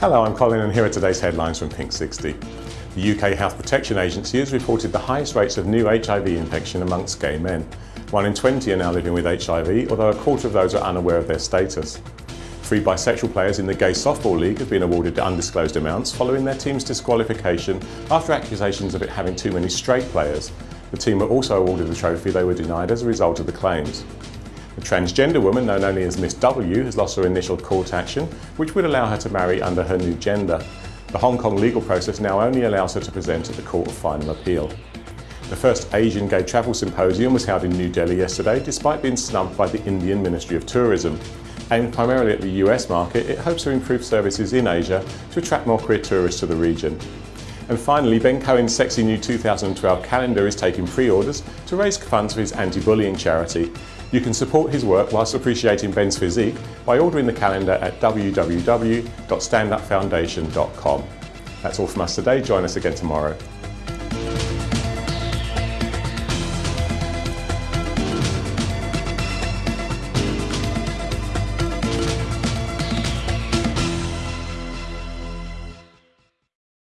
Hello, I'm Colin and here are today's headlines from Pink 60. The UK Health Protection Agency has reported the highest rates of new HIV infection amongst gay men. One in 20 are now living with HIV, although a quarter of those are unaware of their status. Three bisexual players in the Gay Softball League have been awarded undisclosed amounts following their team's disqualification after accusations of it having too many straight players. The team were also awarded the trophy they were denied as a result of the claims. A transgender woman, known only as Miss W, has lost her initial court action, which would allow her to marry under her new gender. The Hong Kong legal process now only allows her to present at the Court of Final Appeal. The first Asian Gay Travel Symposium was held in New Delhi yesterday, despite being snubbed by the Indian Ministry of Tourism. Aimed primarily at the US market, it hopes to improve services in Asia to attract more queer tourists to the region. And finally, Ben Cohen's sexy new 2012 calendar is taking pre-orders to raise funds for his anti-bullying charity. You can support his work whilst appreciating Ben's physique by ordering the calendar at www.standupfoundation.com. That's all from us today. Join us again tomorrow.